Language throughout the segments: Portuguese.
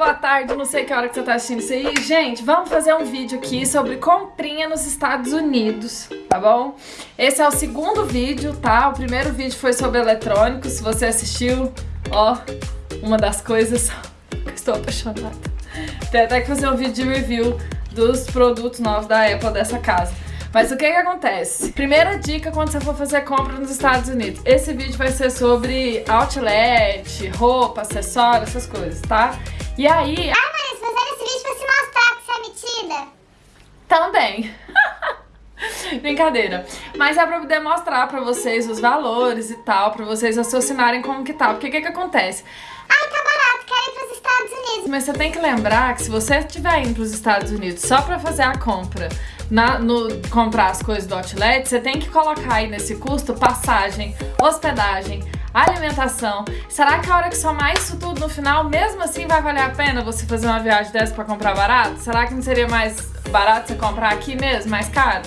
boa tarde, não sei que hora que você tá assistindo isso aí. Gente, vamos fazer um vídeo aqui sobre comprinha nos Estados Unidos, tá bom? Esse é o segundo vídeo, tá? O primeiro vídeo foi sobre eletrônicos, se você assistiu, ó, uma das coisas que estou apaixonada. Tem até que fazer um vídeo de review dos produtos novos da Apple dessa casa. Mas o que que acontece? Primeira dica quando você for fazer compra nos Estados Unidos. Esse vídeo vai ser sobre outlet, roupa, acessórios, essas coisas, tá? E aí... Ah, Marisa, fazendo esse vídeo pra se mostrar que você é metida. Também. Brincadeira. Mas é pra poder mostrar pra vocês os valores e tal, pra vocês raciocinarem como que tá. Porque o que que acontece? Ai, tá barato, quero ir pros Estados Unidos. Mas você tem que lembrar que se você estiver indo pros Estados Unidos só pra fazer a compra, na, no, comprar as coisas do outlet, você tem que colocar aí nesse custo passagem, hospedagem, alimentação. Será que a hora que somar isso tudo no final, mesmo assim vai valer a pena você fazer uma viagem dessa pra comprar barato? Será que não seria mais barato você comprar aqui mesmo, mais caro?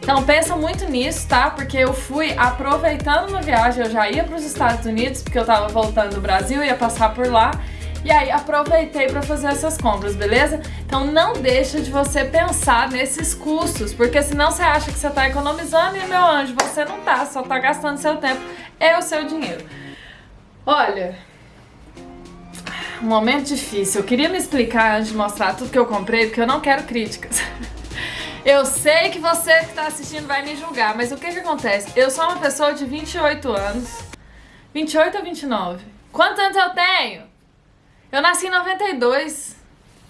Então pensa muito nisso, tá? Porque eu fui aproveitando uma viagem, eu já ia para os Estados Unidos, porque eu tava voltando do Brasil, ia passar por lá. E aí aproveitei para fazer essas compras, beleza? Então não deixa de você pensar nesses custos, porque senão você acha que você tá economizando e, meu anjo, você não tá, só tá gastando seu tempo e o seu dinheiro. Olha, um momento difícil. Eu queria me explicar antes de mostrar tudo que eu comprei, porque eu não quero críticas. Eu sei que você que tá assistindo vai me julgar, mas o que que acontece? Eu sou uma pessoa de 28 anos. 28 ou 29? Quantos anos eu tenho? Eu nasci em 92,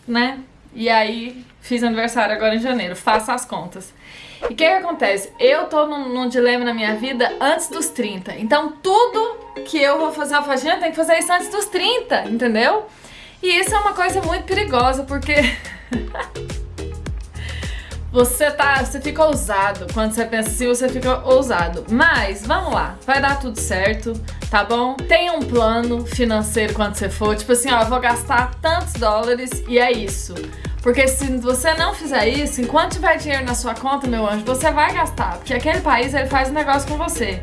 né? E aí fiz aniversário agora em janeiro. Faça as contas. E o que que acontece? Eu tô num, num dilema na minha vida antes dos 30. Então tudo que eu vou fazer a faxina tem que fazer isso antes dos 30, entendeu? E isso é uma coisa muito perigosa, porque... Você tá, você fica ousado. Quando você pensa assim, você fica ousado. Mas, vamos lá, vai dar tudo certo, tá bom? Tenha um plano financeiro quando você for. Tipo assim, ó, eu vou gastar tantos dólares e é isso. Porque se você não fizer isso, enquanto tiver dinheiro na sua conta, meu anjo, você vai gastar. Porque aquele país, ele faz um negócio com você.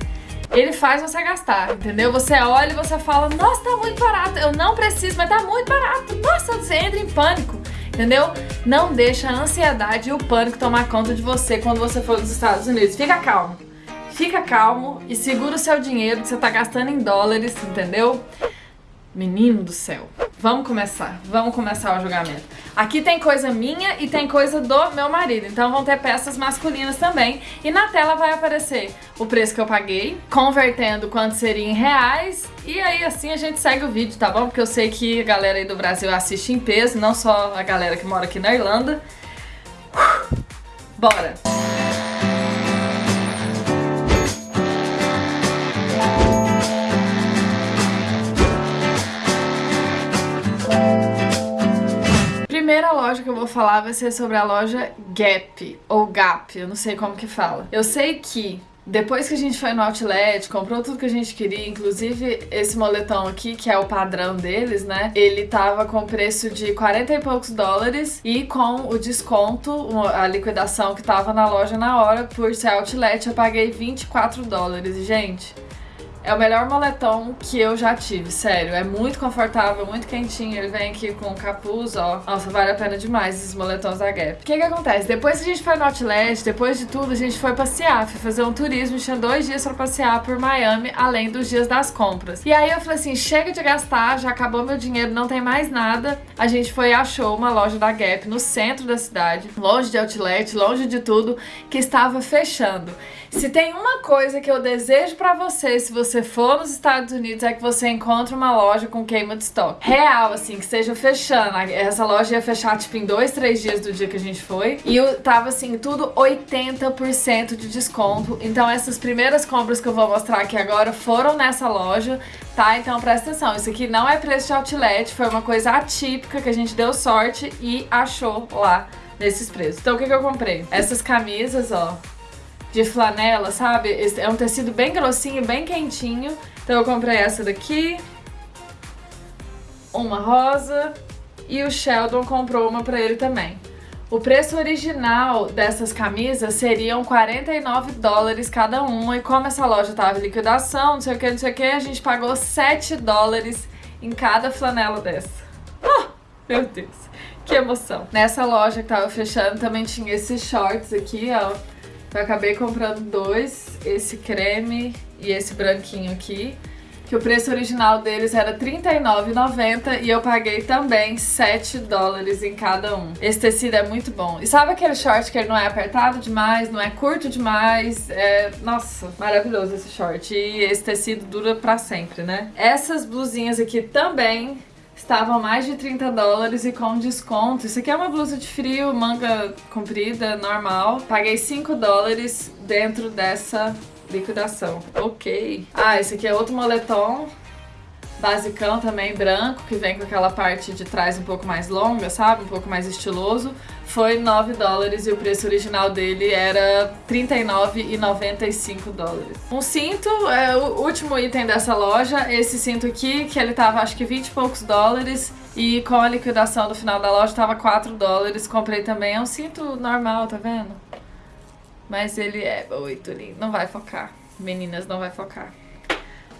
Ele faz você gastar, entendeu? Você olha e você fala, nossa, tá muito barato. Eu não preciso, mas tá muito barato. Nossa, você entra em pânico entendeu? Não deixa a ansiedade e o pânico tomar conta de você quando você for nos Estados Unidos. Fica calmo. Fica calmo e segura o seu dinheiro que você tá gastando em dólares, entendeu? Menino do céu. Vamos começar, vamos começar o julgamento. Aqui tem coisa minha e tem coisa do meu marido, então vão ter peças masculinas também. E na tela vai aparecer o preço que eu paguei, convertendo quanto seria em reais. E aí assim a gente segue o vídeo, tá bom? Porque eu sei que a galera aí do Brasil assiste em peso, não só a galera que mora aqui na Irlanda. Bora! Primeira loja que eu vou falar vai ser sobre a loja Gap, ou Gap, eu não sei como que fala. Eu sei que depois que a gente foi no Outlet, comprou tudo que a gente queria, inclusive esse moletom aqui, que é o padrão deles, né? Ele tava com preço de 40 e poucos dólares e com o desconto, a liquidação que tava na loja na hora, por ser Outlet, eu paguei 24 dólares. Gente, é o melhor moletom que eu já tive, sério. É muito confortável, muito quentinho. Ele vem aqui com capuz, ó. Nossa, vale a pena demais esses moletons da Gap. O que que acontece? Depois que a gente foi no Outlet, depois de tudo, a gente foi passear. Foi fazer um turismo, tinha dois dias pra passear por Miami, além dos dias das compras. E aí eu falei assim, chega de gastar, já acabou meu dinheiro, não tem mais nada. A gente foi e achou uma loja da Gap no centro da cidade, longe de Outlet, longe de tudo, que estava fechando. Se tem uma coisa que eu desejo pra você, se você for nos Estados Unidos, é que você encontre uma loja com queima de estoque. Real, assim, que esteja fechando. Essa loja ia fechar, tipo, em dois, três dias do dia que a gente foi. E eu tava, assim, tudo 80% de desconto. Então, essas primeiras compras que eu vou mostrar aqui agora foram nessa loja, tá? Então, presta atenção. Isso aqui não é preço de outlet, foi uma coisa atípica que a gente deu sorte e achou lá nesses preços. Então, o que que eu comprei? Essas camisas, ó, de flanela, sabe? É um tecido bem grossinho, bem quentinho. Então eu comprei essa daqui, uma rosa e o Sheldon comprou uma pra ele também. O preço original dessas camisas seriam 49 dólares cada uma e como essa loja tava em liquidação, não sei o que, não sei o que, a gente pagou 7 dólares em cada flanela dessa. Oh, Meu Deus, que emoção. Nessa loja que tava fechando também tinha esses shorts aqui, ó. Eu acabei comprando dois, esse creme e esse branquinho aqui que o preço original deles era R$39,90 e eu paguei também 7 dólares em cada um. Esse tecido é muito bom. E sabe aquele short que ele não é apertado demais, não é curto demais? É, nossa, maravilhoso esse short. E esse tecido dura pra sempre, né? Essas blusinhas aqui também estavam mais de 30 dólares e com desconto. Isso aqui é uma blusa de frio, manga comprida, normal. Paguei 5 dólares dentro dessa liquidação. Ok. Ah, esse aqui é outro moletom. Basicão também, branco, que vem com aquela parte de trás um pouco mais longa, sabe? Um pouco mais estiloso. Foi 9 dólares e o preço original dele era 39,95 dólares. Um cinto, é o último item dessa loja, esse cinto aqui, que ele tava acho que 20 e poucos dólares. E com a liquidação do final da loja tava 4 dólares. Comprei também, é um cinto normal, tá vendo? Mas ele é muito lindo. Não vai focar. Meninas, não vai focar.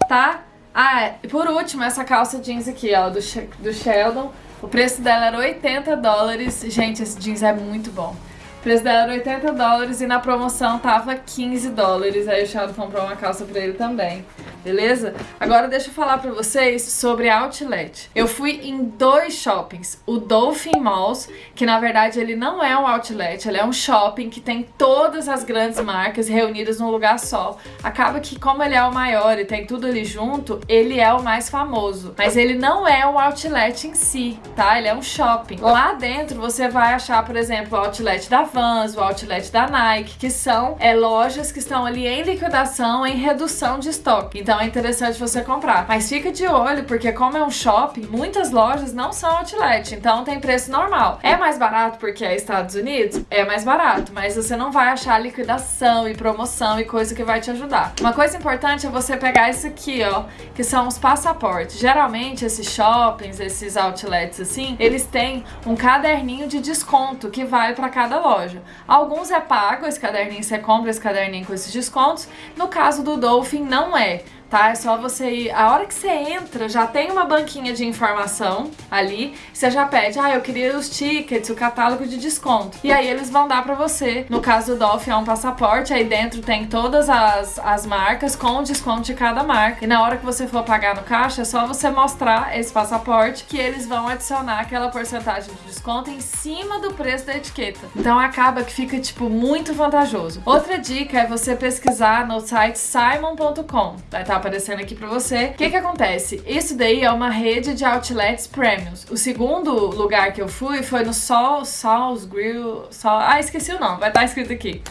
Tá? Ah, e por último, essa calça jeans aqui, ó, do, do Sheldon. O preço dela era 80 dólares. Gente, esse jeans é muito bom. O preço dela era 80 dólares e na promoção tava 15 dólares. Aí o Sheldon comprou uma calça pra ele também beleza? Agora deixa eu falar pra vocês sobre outlet. Eu fui em dois shoppings. O Dolphin Malls, que na verdade ele não é um outlet, ele é um shopping que tem todas as grandes marcas reunidas num lugar só. Acaba que como ele é o maior e tem tudo ali junto, ele é o mais famoso. Mas ele não é um outlet em si, tá? Ele é um shopping. Lá dentro você vai achar, por exemplo, o outlet da Vans, o outlet da Nike, que são é, lojas que estão ali em liquidação, em redução de estoque. Então então é interessante você comprar. Mas fica de olho, porque como é um shopping, muitas lojas não são outlet, então tem preço normal. É mais barato porque é Estados Unidos? É mais barato, mas você não vai achar liquidação e promoção e coisa que vai te ajudar. Uma coisa importante é você pegar isso aqui, ó, que são os passaportes. Geralmente esses shoppings, esses outlets assim, eles têm um caderninho de desconto que vale para cada loja. Alguns é pago, esse caderninho você compra esse caderninho com esses descontos. No caso do Dolphin não é tá? É só você ir. A hora que você entra, já tem uma banquinha de informação ali. Você já pede, ah, eu queria os tickets, o catálogo de desconto. E aí eles vão dar pra você. No caso do Dolphin é um passaporte, aí dentro tem todas as, as marcas com o desconto de cada marca. E na hora que você for pagar no caixa, é só você mostrar esse passaporte que eles vão adicionar aquela porcentagem de desconto em cima do preço da etiqueta. Então acaba que fica, tipo, muito vantajoso. Outra dica é você pesquisar no site simon.com. Vai estar tá aparecendo aqui pra você. O que que acontece? Isso daí é uma rede de outlets premiums. O segundo lugar que eu fui foi no Sol, Sol's Grill, Sol... Ah, esqueci o nome, vai estar escrito aqui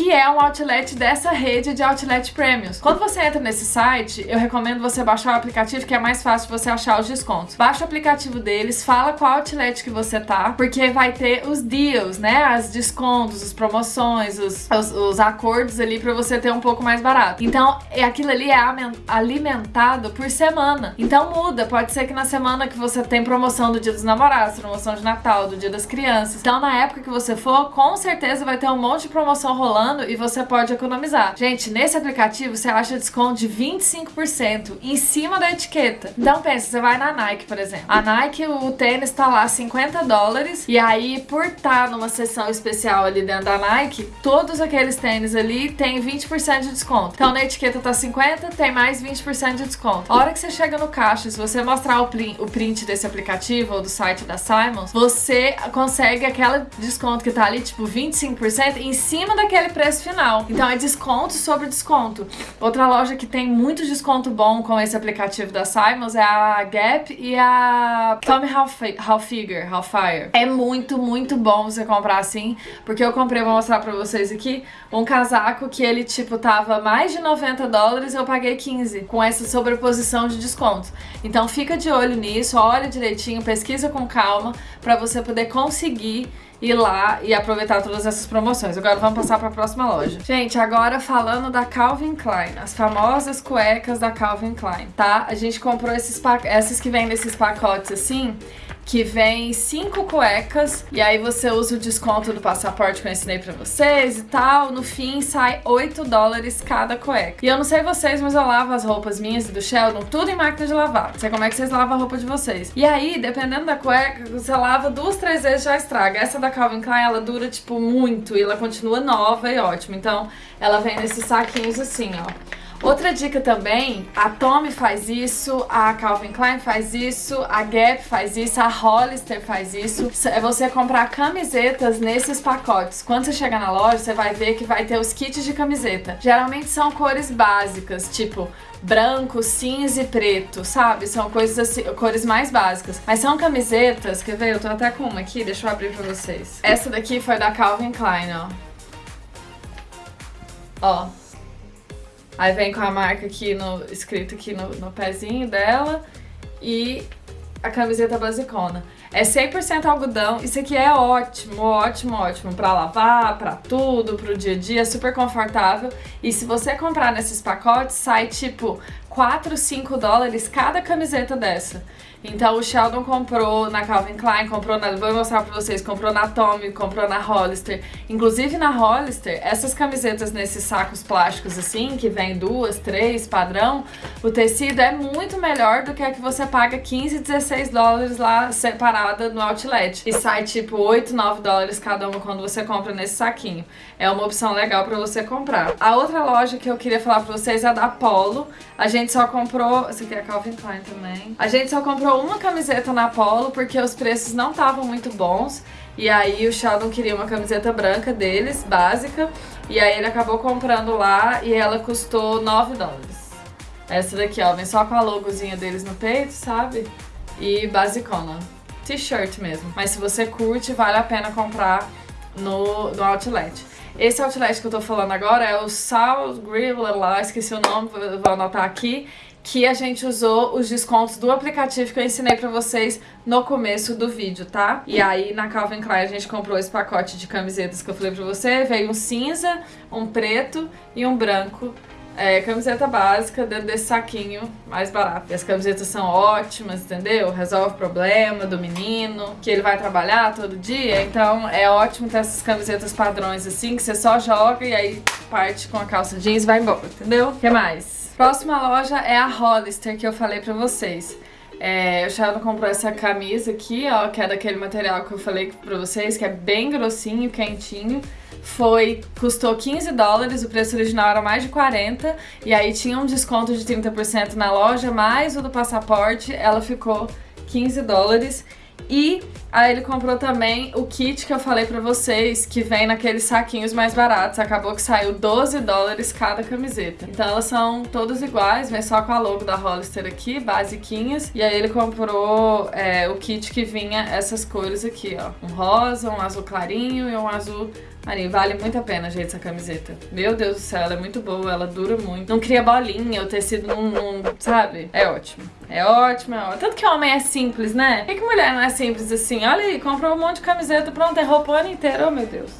que é um outlet dessa rede de outlet premiums. Quando você entra nesse site, eu recomendo você baixar o aplicativo, que é mais fácil você achar os descontos. Baixa o aplicativo deles, fala qual outlet que você tá, porque vai ter os deals, né? As descontos, as promoções, os, os, os acordos ali para você ter um pouco mais barato. Então, é, aquilo ali é alimentado por semana. Então muda, pode ser que na semana que você tem promoção do Dia dos Namorados, promoção de Natal, do Dia das Crianças. Então, na época que você for, com certeza vai ter um monte de promoção rolando falando e você pode economizar. Gente, nesse aplicativo você acha desconto de 25% em cima da etiqueta. Então pensa, você vai na Nike, por exemplo. A Nike, o tênis tá lá 50 dólares e aí por estar tá numa seção especial ali dentro da Nike, todos aqueles tênis ali tem 20% de desconto. Então na etiqueta tá 50, tem mais 20% de desconto. A hora que você chega no caixa, se você mostrar o print, o print desse aplicativo ou do site da Simons, você consegue aquele desconto que tá ali, tipo 25% em cima daquele preço final. Então é desconto sobre desconto. Outra loja que tem muito desconto bom com esse aplicativo da Simons é a Gap e a Tommy Hilfiger, Hilfiger. É muito, muito bom você comprar assim, porque eu comprei, vou mostrar pra vocês aqui, um casaco que ele, tipo, tava mais de 90 dólares, eu paguei 15, com essa sobreposição de desconto. Então fica de olho nisso, olha direitinho, pesquisa com calma, pra você poder conseguir ir lá e aproveitar todas essas promoções. Agora vamos passar para a próxima loja. Gente, agora falando da Calvin Klein, as famosas cuecas da Calvin Klein, tá? A gente comprou esses essas que vêm nesses pacotes assim, que vem cinco cuecas e aí você usa o desconto do passaporte que eu ensinei pra vocês e tal. No fim, sai 8 dólares cada cueca. E eu não sei vocês, mas eu lavo as roupas minhas e do Sheldon tudo em máquina de lavar. Não sei como é que vocês lavam a roupa de vocês. E aí, dependendo da cueca, você lava duas, três vezes já estraga. Essa da Calvin Klein, ela dura, tipo, muito e ela continua nova e ótima. Então, ela vem nesses saquinhos assim, ó. Outra dica também, a Tommy faz isso, a Calvin Klein faz isso, a Gap faz isso, a Hollister faz isso. É você comprar camisetas nesses pacotes. Quando você chegar na loja, você vai ver que vai ter os kits de camiseta. Geralmente são cores básicas, tipo branco, cinza e preto, sabe? São coisas assim, cores mais básicas. Mas são camisetas, quer ver? Eu tô até com uma aqui, deixa eu abrir pra vocês. Essa daqui foi da Calvin Klein, ó. Ó, Aí vem com a marca aqui no escrito aqui no, no pezinho dela e a camiseta basicona. É 100% algodão. Isso aqui é ótimo, ótimo, ótimo para lavar, para tudo, pro dia a dia, super confortável. E se você comprar nesses pacotes, sai tipo 4, 5 dólares cada camiseta dessa. Então o Sheldon comprou na Calvin Klein, comprou na. Vou mostrar pra vocês, comprou na Tommy, comprou na Hollister. Inclusive na Hollister, essas camisetas nesses sacos plásticos assim, que vem duas, três, padrão, o tecido é muito melhor do que a que você paga 15, 16 dólares lá separada no outlet. E sai tipo 8, 9 dólares cada uma quando você compra nesse saquinho. É uma opção legal pra você comprar. A outra loja que eu queria falar pra vocês é a da Polo. A gente só comprou. Essa aqui é a Calvin Klein também. A gente só comprou comprou uma camiseta na Polo porque os preços não estavam muito bons. E aí o Sheldon queria uma camiseta branca deles, básica. E aí ele acabou comprando lá e ela custou 9 dólares. Essa daqui, ó, vem só com a logozinha deles no peito, sabe? E basicona. T-shirt mesmo. Mas se você curte, vale a pena comprar no, no Outlet. Esse outlet que eu tô falando agora é o South Grill, lá, esqueci o nome, vou anotar aqui que a gente usou os descontos do aplicativo que eu ensinei pra vocês no começo do vídeo, tá? E aí na Calvin Klein a gente comprou esse pacote de camisetas que eu falei pra você, veio um cinza, um preto e um branco. É, camiseta básica dentro desse saquinho mais barato. E as camisetas são ótimas, entendeu? Resolve o problema do menino, que ele vai trabalhar todo dia. Então é ótimo ter essas camisetas padrões assim, que você só joga e aí parte com a calça jeans e vai embora, entendeu? O que mais? Próxima loja é a Hollister, que eu falei pra vocês. É, o Sheldon comprou essa camisa aqui, ó, que é daquele material que eu falei pra vocês, que é bem grossinho, quentinho. Foi, custou 15 dólares, o preço original era mais de 40, e aí tinha um desconto de 30% na loja, mais o do passaporte, ela ficou 15 dólares. E aí ele comprou também o kit que eu falei pra vocês, que vem naqueles saquinhos mais baratos. Acabou que saiu 12 dólares cada camiseta. Então elas são todas iguais, vem só com a logo da Hollister aqui, basiquinhas. E aí ele comprou é, o kit que vinha essas cores aqui, ó. Um rosa, um azul clarinho e um azul marinho. Vale muito a pena, gente, essa camiseta. Meu Deus do céu, ela é muito boa, ela dura muito. Não cria bolinha, o tecido não, não sabe? É ótimo. É ótimo, é ótimo. Tanto que homem é simples, né? Por que, que mulher não é simples assim? Olha aí, comprou um monte de camiseta, pronto, é roupa o ano inteiro, oh meu Deus.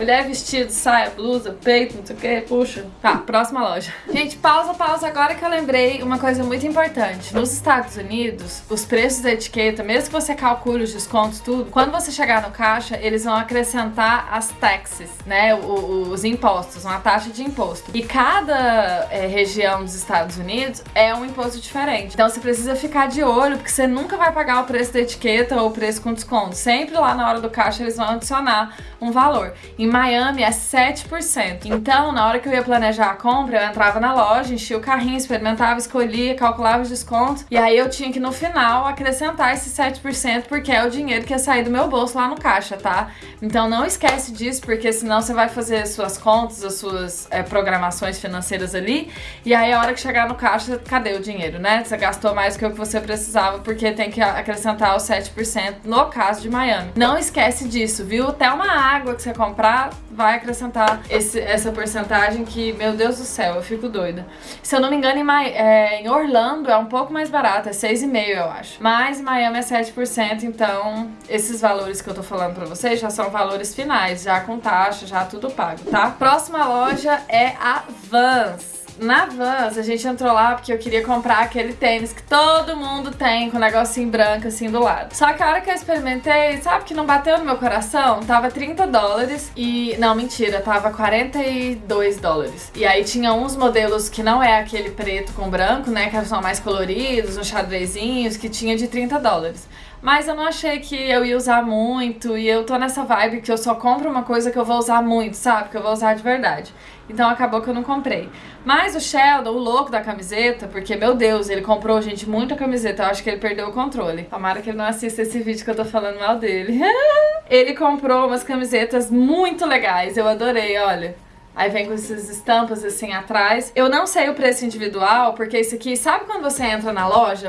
Mulher vestido, saia, blusa, peito, não sei o que, puxa. Tá, próxima loja. Gente, pausa, pausa. Agora que eu lembrei uma coisa muito importante. Nos Estados Unidos, os preços da etiqueta, mesmo que você calcule os descontos, tudo, quando você chegar no caixa, eles vão acrescentar as taxes, né? Os impostos, uma taxa de imposto. E cada é, região dos Estados Unidos é um imposto diferente. Então você precisa ficar de olho, porque você nunca vai pagar o preço da etiqueta ou o preço com desconto. Sempre lá na hora do caixa eles vão adicionar um valor. Em Miami é 7%. Então, na hora que eu ia planejar a compra, eu entrava na loja, enchia o carrinho, experimentava, escolhia, calculava os descontos. E aí eu tinha que no final acrescentar esse 7%, porque é o dinheiro que ia sair do meu bolso lá no caixa, tá? Então não esquece disso, porque senão você vai fazer suas contas, as suas é, programações financeiras ali. E aí a hora que chegar no caixa, cadê o dinheiro, né? Você gastou mais que o que você precisava, porque tem que acrescentar os 7% no caso de Miami. Não esquece disso, viu? Até uma água que você comprar vai acrescentar esse, essa porcentagem que, meu Deus do céu, eu fico doida. Se eu não me engano, em, é, em Orlando é um pouco mais barato, é 6,5% eu acho. Mas Miami é 7%, então esses valores que eu tô falando pra vocês já são valores finais, já com taxa, já tudo pago, tá? Próxima loja é a Vans. Na Vans, a gente entrou lá porque eu queria comprar aquele tênis que todo mundo tem, com um negocinho branco assim do lado. Só que a hora que eu experimentei, sabe que não bateu no meu coração? Tava 30 dólares e... Não, mentira, tava 42 dólares. E aí tinha uns modelos que não é aquele preto com branco, né, que são mais coloridos, uns xadrezinhos, que tinha de 30 dólares. Mas eu não achei que eu ia usar muito e eu tô nessa vibe que eu só compro uma coisa que eu vou usar muito, sabe? Que eu vou usar de verdade. Então acabou que eu não comprei. Mas o Sheldon, o louco da camiseta, porque, meu Deus, ele comprou, gente, muita camiseta. Eu acho que ele perdeu o controle. Tomara que ele não assista esse vídeo que eu tô falando mal dele. ele comprou umas camisetas muito legais. Eu adorei, olha. Aí vem com essas estampas assim atrás. Eu não sei o preço individual, porque isso aqui, sabe quando você entra na loja?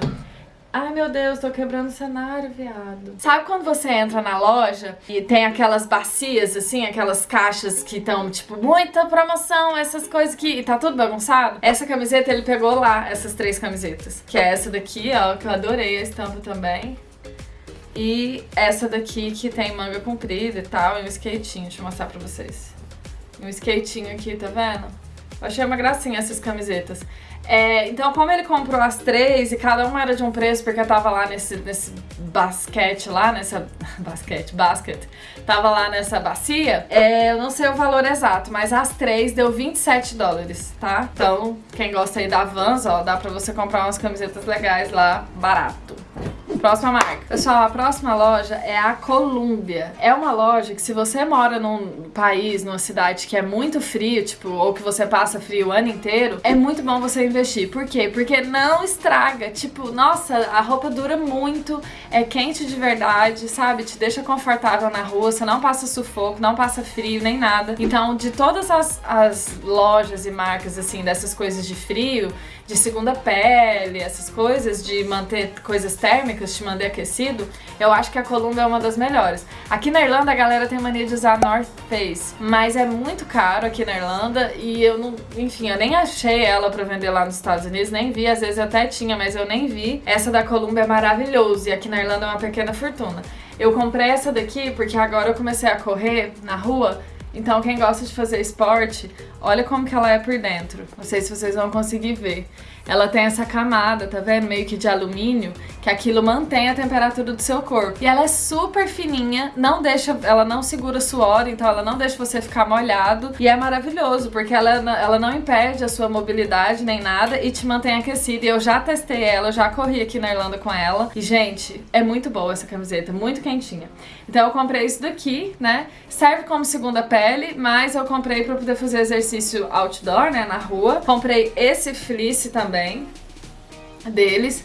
Ai, meu Deus, tô quebrando o cenário, viado. Sabe quando você entra na loja e tem aquelas bacias, assim, aquelas caixas que estão, tipo, muita promoção, essas coisas que tá tudo bagunçado? Essa camiseta ele pegou lá, essas três camisetas. Que é essa daqui, ó, que eu adorei a estampa também. E essa daqui que tem manga comprida e tal, e um skatinho, deixa eu mostrar pra vocês. Um skatinho aqui, tá vendo? Eu achei uma gracinha essas camisetas. É, então, como ele comprou as três e cada uma era de um preço, porque tava lá nesse, nesse basquete lá, nessa... basquete, basket. Tava lá nessa bacia, é, eu não sei o valor exato, mas as três deu 27 dólares, tá? Então, quem gosta aí da Vans, ó, dá pra você comprar umas camisetas legais lá, barato. Próxima marca. Pessoal, a próxima loja é a Columbia. É uma loja que se você mora num país, numa cidade que é muito frio, tipo, ou que você passa frio o ano inteiro, é muito bom você investir. Por quê? Porque não estraga. Tipo, nossa, a roupa dura muito, é quente de verdade, sabe? Te deixa confortável na rua, você não passa sufoco, não passa frio, nem nada. Então, de todas as, as lojas e marcas, assim, dessas coisas de frio, de segunda pele, essas coisas, de manter coisas térmicas, te manter aquecido, eu acho que a Columbia é uma das melhores. Aqui na Irlanda a galera tem mania de usar North Face, mas é muito caro aqui na Irlanda e eu não, enfim, eu nem achei ela pra vender lá nos Estados Unidos, nem vi, às vezes até tinha, mas eu nem vi. Essa da Columbia é maravilhosa e aqui na Irlanda é uma pequena fortuna. Eu comprei essa daqui porque agora eu comecei a correr na rua então quem gosta de fazer esporte, olha como que ela é por dentro. Não sei se vocês vão conseguir ver. Ela tem essa camada, tá vendo? Meio que de alumínio, que aquilo mantém a temperatura do seu corpo. E ela é super fininha, não deixa, ela não segura suor, então ela não deixa você ficar molhado. E é maravilhoso, porque ela, ela não impede a sua mobilidade nem nada e te mantém aquecido. E eu já testei ela, eu já corri aqui na Irlanda com ela. E, gente, é muito boa essa camiseta, muito quentinha. Então eu comprei isso daqui, né? Serve como segunda pele, mas eu comprei pra poder fazer exercício outdoor, né, na rua. Comprei esse fleece também deles.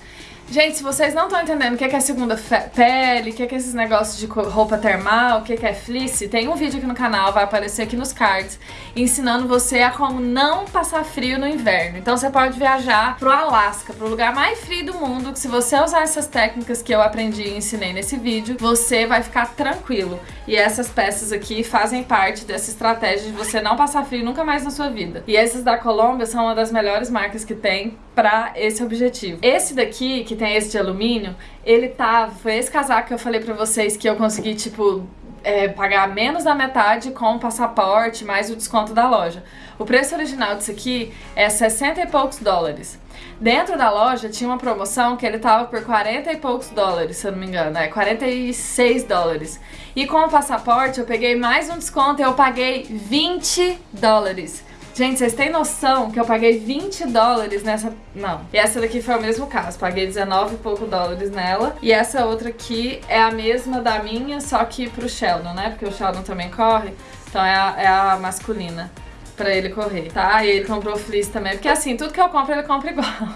Gente, se vocês não estão entendendo o que é segunda pele, o que é esses negócios de roupa termal, o que é fleece, tem um vídeo aqui no canal, vai aparecer aqui nos cards, ensinando você a como não passar frio no inverno. Então você pode viajar pro Alasca, pro lugar mais frio do mundo, que se você usar essas técnicas que eu aprendi e ensinei nesse vídeo, você vai ficar tranquilo. E essas peças aqui fazem parte dessa estratégia de você não passar frio nunca mais na sua vida. E essas da Colômbia são uma das melhores marcas que tem pra esse objetivo. Esse daqui, que tem esse de alumínio, ele tá... Foi esse casaco que eu falei pra vocês que eu consegui, tipo, é, pagar menos da metade com o passaporte, mais o desconto da loja. O preço original disso aqui é 60 e poucos dólares. Dentro da loja tinha uma promoção que ele tava por 40 e poucos dólares, se eu não me engano, é 46 dólares. E com o passaporte eu peguei mais um desconto e eu paguei 20 dólares. Gente, vocês têm noção que eu paguei 20 dólares nessa... Não. E essa daqui foi o mesmo caso. Paguei 19 e pouco dólares nela. E essa outra aqui é a mesma da minha, só que pro Sheldon, né? Porque o Sheldon também corre. Então é a, é a masculina pra ele correr, tá? E ele comprou fleece também. Porque assim, tudo que eu compro, ele compra igual.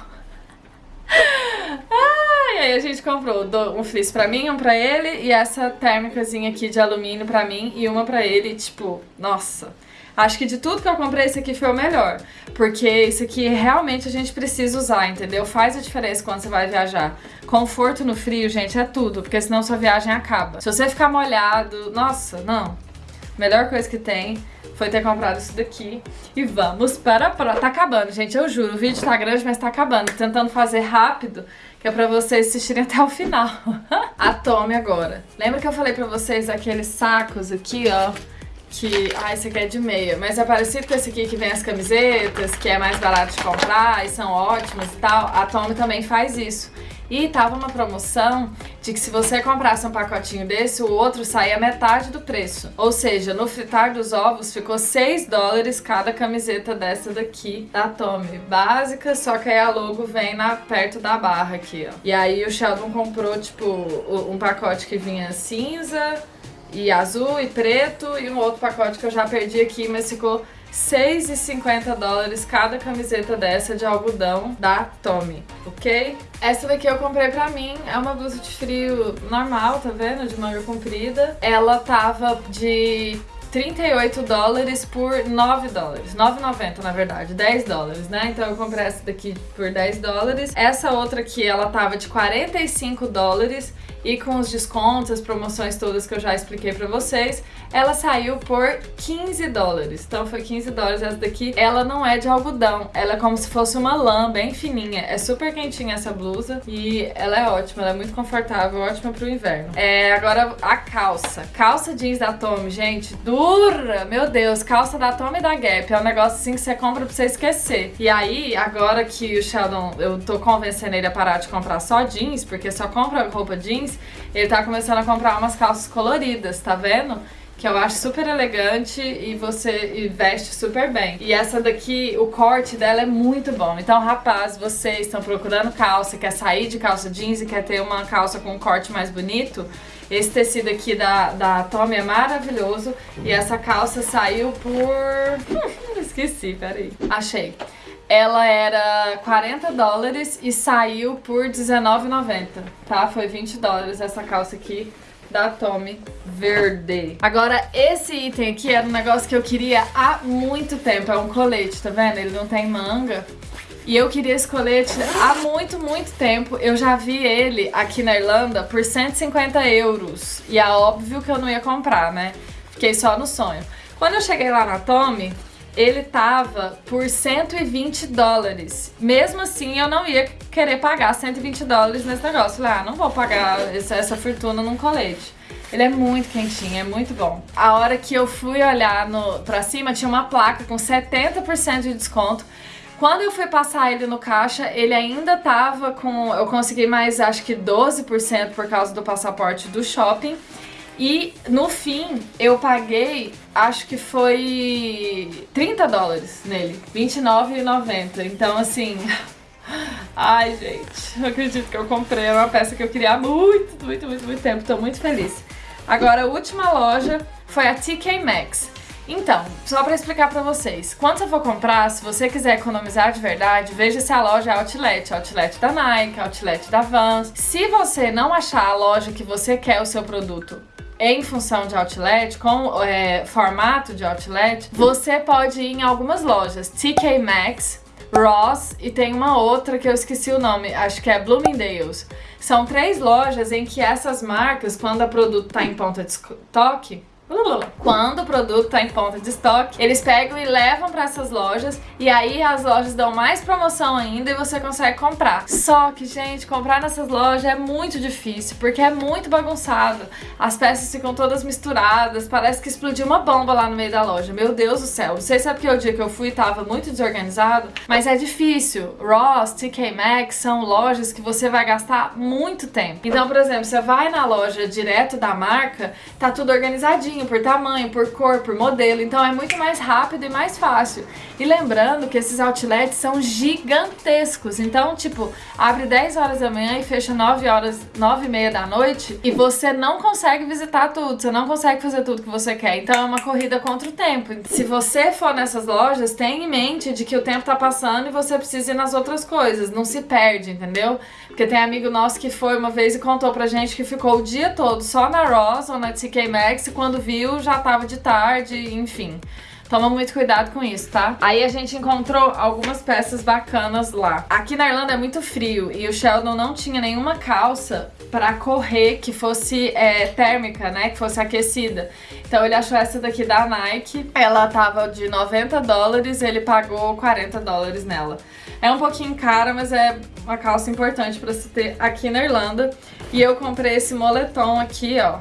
ah, e aí a gente comprou um fleece pra mim, um pra ele. E essa térmicazinha aqui de alumínio pra mim e uma pra ele. Tipo, nossa... Acho que de tudo que eu comprei, esse aqui foi o melhor. Porque esse aqui realmente a gente precisa usar, entendeu? Faz a diferença quando você vai viajar. Conforto no frio, gente, é tudo. Porque senão sua viagem acaba. Se você ficar molhado... Nossa, não. Melhor coisa que tem foi ter comprado isso daqui. E vamos para a próxima. Tá acabando, gente, eu juro. O vídeo tá grande, mas tá acabando. tentando fazer rápido, que é pra vocês assistirem até o final. a tome agora. Lembra que eu falei pra vocês aqueles sacos aqui, ó? Que... Ah, esse aqui é de meia, mas é parecido com esse aqui que vem as camisetas, que é mais barato de comprar e são ótimos e tal. A Tommy também faz isso. E tava uma promoção de que se você comprasse um pacotinho desse, o outro saía metade do preço. Ou seja, no fritar dos ovos ficou 6 dólares cada camiseta dessa daqui da Tommy. Básica, só que aí a logo vem na, perto da barra aqui, ó. E aí o Sheldon comprou, tipo, um pacote que vinha cinza e azul e preto e um outro pacote que eu já perdi aqui, mas ficou 6,50 dólares cada camiseta dessa de algodão da Tommy, ok? Essa daqui eu comprei pra mim, é uma blusa de frio normal, tá vendo? De manga comprida. Ela tava de 38 dólares por 9 dólares. 9,90 na verdade, 10 dólares, né? Então eu comprei essa daqui por 10 dólares. Essa outra aqui, ela tava de 45 dólares e com os descontos, as promoções todas que eu já expliquei pra vocês, ela saiu por 15 dólares. Então foi 15 dólares essa daqui. Ela não é de algodão, ela é como se fosse uma lã bem fininha. É super quentinha essa blusa e ela é ótima, ela é muito confortável, ótima pro inverno. É, agora a calça. Calça jeans da Tommy, gente, dura! Meu Deus, calça da Tommy e da Gap. É um negócio assim que você compra pra você esquecer. E aí, agora que o Sheldon, eu tô convencendo ele a parar de comprar só jeans, porque só compra roupa jeans, ele tá começando a comprar umas calças coloridas, tá vendo? que eu acho super elegante e você e veste super bem. E essa daqui, o corte dela é muito bom. Então, rapaz, vocês estão procurando calça, quer sair de calça jeans e quer ter uma calça com um corte mais bonito, esse tecido aqui da, da Tommy é maravilhoso. E essa calça saiu por... Hum, esqueci, peraí. Achei. Ela era 40 dólares e saiu por R$19,90, tá? Foi 20 dólares essa calça aqui da Tommy verde. Agora, esse item aqui era um negócio que eu queria há muito tempo. É um colete, tá vendo? Ele não tem manga. E eu queria esse colete há muito, muito tempo. Eu já vi ele aqui na Irlanda por 150 euros. E é óbvio que eu não ia comprar, né? Fiquei só no sonho. Quando eu cheguei lá na Tommy, ele tava por 120 dólares. Mesmo assim, eu não ia querer pagar 120 dólares nesse negócio. Falei, ah, não vou pagar essa, essa fortuna num colete. Ele é muito quentinho, é muito bom. A hora que eu fui olhar no, pra cima, tinha uma placa com 70% de desconto. Quando eu fui passar ele no caixa, ele ainda tava com... Eu consegui mais, acho que 12% por causa do passaporte do shopping. E no fim, eu paguei, acho que foi 30 dólares nele, R$29,90. Então, assim... Ai, gente, não acredito que eu comprei. É uma peça que eu queria há muito, muito, muito, muito tempo. Tô muito feliz. Agora, a última loja foi a TK Maxx. Então, só pra explicar pra vocês, quando você for comprar, se você quiser economizar de verdade, veja se a loja é outlet, outlet da Nike, outlet da Vans. Se você não achar a loja que você quer o seu produto em função de outlet, com é, formato de outlet, você pode ir em algumas lojas. TK Maxx, Ross e tem uma outra que eu esqueci o nome, acho que é Bloomingdale's. São três lojas em que essas marcas, quando o produto está em ponta de estoque, quando o produto está em ponta de estoque, eles pegam e levam para essas lojas e aí as lojas dão mais promoção ainda e você consegue comprar. Só que, gente, comprar nessas lojas é muito difícil porque é muito bagunçado. As peças ficam todas misturadas, parece que explodiu uma bomba lá no meio da loja. Meu Deus do céu. Não sei se é porque o dia que eu fui tava muito desorganizado, mas é difícil. Ross, TK Maxx são lojas que você vai gastar muito tempo. Então, por exemplo, você vai na loja direto da marca, tá tudo organizadinho por tamanho, por cor, por modelo, então é muito mais rápido e mais fácil. E lembrando que esses outlets são gigantescos, então tipo, abre 10 horas da manhã e fecha 9 horas, 9 e meia da noite e você não consegue visitar tudo, você não consegue fazer tudo que você quer, então é uma corrida contra o tempo. Se você for nessas lojas, tenha em mente de que o tempo tá passando e você precisa ir nas outras coisas, não se perde, entendeu? Porque tem amigo nosso que foi uma vez e contou pra gente que ficou o dia todo só na Ross ou na TK Maxx e quando viu já tava de tarde, enfim. Toma muito cuidado com isso, tá? Aí a gente encontrou algumas peças bacanas lá. Aqui na Irlanda é muito frio e o Sheldon não tinha nenhuma calça pra correr que fosse é, térmica, né? Que fosse aquecida. Então ele achou essa daqui da Nike. Ela tava de 90 dólares ele pagou 40 dólares nela. É um pouquinho cara, mas é uma calça importante pra se ter aqui na Irlanda. E eu comprei esse moletom aqui, ó,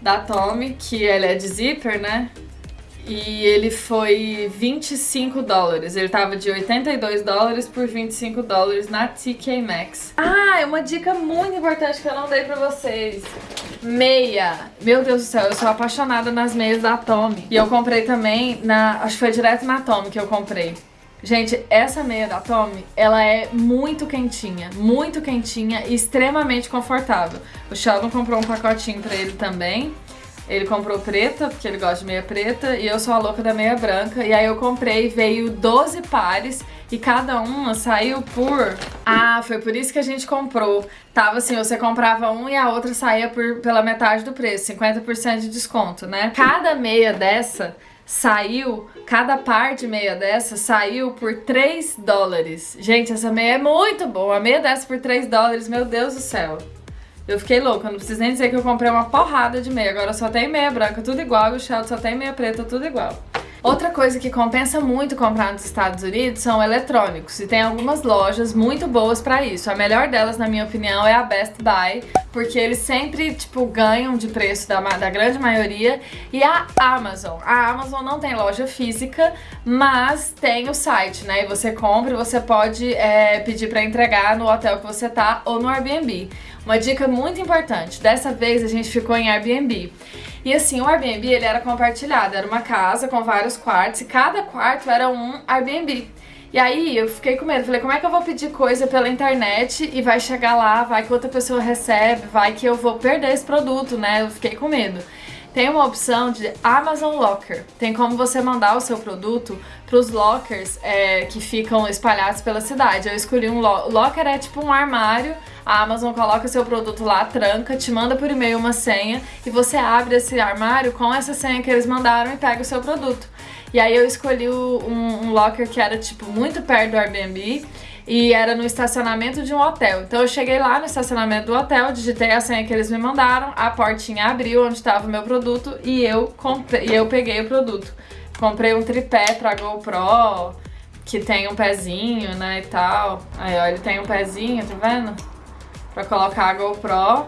da Tommy, que ele é de zíper, né? E ele foi 25 dólares. Ele tava de 82 dólares por 25 dólares na TK Maxx. Ah, é uma dica muito importante que eu não dei pra vocês. Meia. Meu Deus do céu, eu sou apaixonada nas meias da Tommy. E eu comprei também na... Acho que foi direto na Tommy que eu comprei. Gente, essa meia da Tommy, ela é muito quentinha, muito quentinha e extremamente confortável. O Sheldon comprou um pacotinho pra ele também. Ele comprou preta, porque ele gosta de meia preta, e eu sou a louca da meia branca. E aí eu comprei, veio 12 pares, e cada uma saiu por... Ah, foi por isso que a gente comprou. Tava assim, você comprava um e a outra saía por, pela metade do preço, 50% de desconto, né? Cada meia dessa saiu, cada par de meia dessa saiu por 3 dólares. Gente, essa meia é muito boa. A meia dessa por 3 dólares, meu Deus do céu. Eu fiquei louca, não preciso nem dizer que eu comprei uma porrada de meia. Agora só tem meia branca, tudo igual, e o Sheldon só tem meia preta, tudo igual. Outra coisa que compensa muito comprar nos Estados Unidos são eletrônicos, e tem algumas lojas muito boas pra isso. A melhor delas, na minha opinião, é a Best Buy, porque eles sempre, tipo, ganham de preço da, da grande maioria, e a Amazon. A Amazon não tem loja física, mas tem o site, né, e você compra e você pode é, pedir pra entregar no hotel que você tá ou no Airbnb. Uma dica muito importante, dessa vez a gente ficou em Airbnb. E assim, o Airbnb ele era compartilhado, era uma casa com vários quartos e cada quarto era um Airbnb. E aí eu fiquei com medo, falei, como é que eu vou pedir coisa pela internet e vai chegar lá, vai que outra pessoa recebe, vai que eu vou perder esse produto, né? Eu fiquei com medo. Tem uma opção de Amazon Locker. Tem como você mandar o seu produto para os lockers é, que ficam espalhados pela cidade. Eu escolhi um lo locker, é tipo um armário. A Amazon coloca seu produto lá, tranca, te manda por e-mail uma senha e você abre esse armário com essa senha que eles mandaram e pega o seu produto. E aí eu escolhi um, um locker que era tipo muito perto do Airbnb e era no estacionamento de um hotel. Então eu cheguei lá no estacionamento do hotel, digitei a senha que eles me mandaram, a portinha abriu onde estava o meu produto e eu, comprei, e eu peguei o produto. Comprei um tripé pra GoPro, que tem um pezinho, né, e tal. Aí, ó, ele tem um pezinho, tá vendo? Pra colocar a GoPro.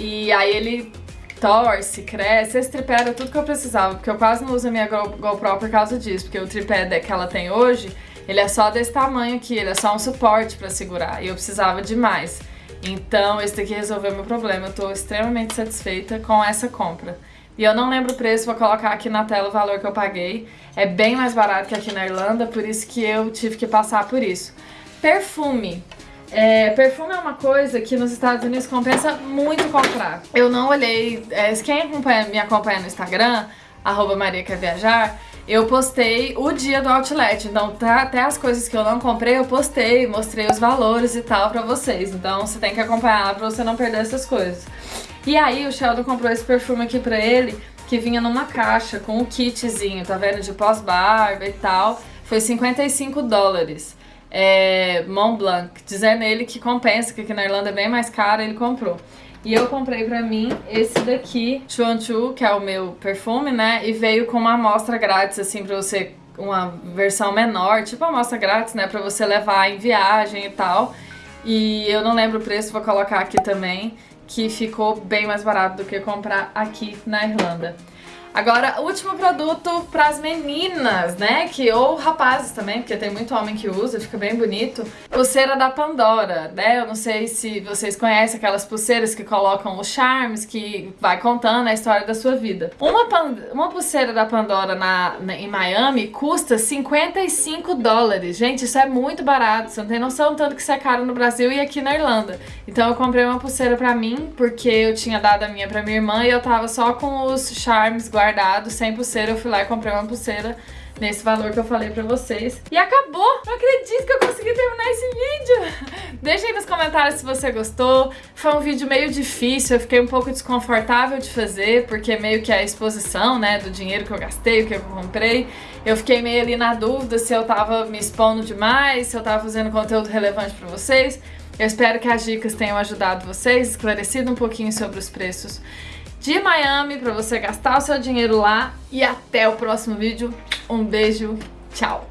E aí ele torce, cresce. Esse tripé era tudo que eu precisava, porque eu quase não uso a minha GoPro por causa disso, porque o tripé que ela tem hoje ele é só desse tamanho aqui, ele é só um suporte pra segurar. E eu precisava de mais. Então, esse daqui resolveu meu problema. Eu tô extremamente satisfeita com essa compra. E eu não lembro o preço, vou colocar aqui na tela o valor que eu paguei. É bem mais barato que aqui na Irlanda, por isso que eu tive que passar por isso. Perfume. É, perfume é uma coisa que nos Estados Unidos compensa muito comprar. Eu não olhei... É, quem acompanha, me acompanha no Instagram, arroba Maria Quer Viajar, eu postei o dia do outlet, então tá, até as coisas que eu não comprei eu postei, mostrei os valores e tal pra vocês, então você tem que acompanhar pra você não perder essas coisas. E aí o Sheldon comprou esse perfume aqui pra ele, que vinha numa caixa com o um kitzinho, tá vendo, de pós-barba e tal, foi 55 dólares. É, Mont Blanc, dizendo ele que compensa, que aqui na Irlanda é bem mais caro, ele comprou. E eu comprei pra mim esse daqui, Chuan Chu, que é o meu perfume, né? E veio com uma amostra grátis, assim, pra você... Uma versão menor, tipo amostra grátis, né? Pra você levar em viagem e tal. E eu não lembro o preço, vou colocar aqui também, que ficou bem mais barato do que comprar aqui na Irlanda. Agora, último produto para as meninas, né? Que, ou rapazes também, porque tem muito homem que usa, fica bem bonito. Pulseira da Pandora, né? Eu não sei se vocês conhecem aquelas pulseiras que colocam os charmes, que vai contando a história da sua vida. Uma, uma pulseira da Pandora na, na, em Miami custa 55 dólares. Gente, isso é muito barato. Você não tem noção tanto que isso é caro no Brasil e aqui na Irlanda. Então eu comprei uma pulseira pra mim, porque eu tinha dado a minha pra minha irmã e eu tava só com os charmes guardados guardado, sem pulseira, eu fui lá e comprei uma pulseira nesse valor que eu falei pra vocês. E acabou! Não acredito que eu consegui terminar esse vídeo! Deixa aí nos comentários se você gostou. Foi um vídeo meio difícil, eu fiquei um pouco desconfortável de fazer, porque meio que a exposição, né, do dinheiro que eu gastei, o que eu comprei. Eu fiquei meio ali na dúvida se eu tava me expondo demais, se eu tava fazendo conteúdo relevante pra vocês. Eu espero que as dicas tenham ajudado vocês, esclarecido um pouquinho sobre os preços de Miami para você gastar o seu dinheiro lá. E até o próximo vídeo. Um beijo, tchau!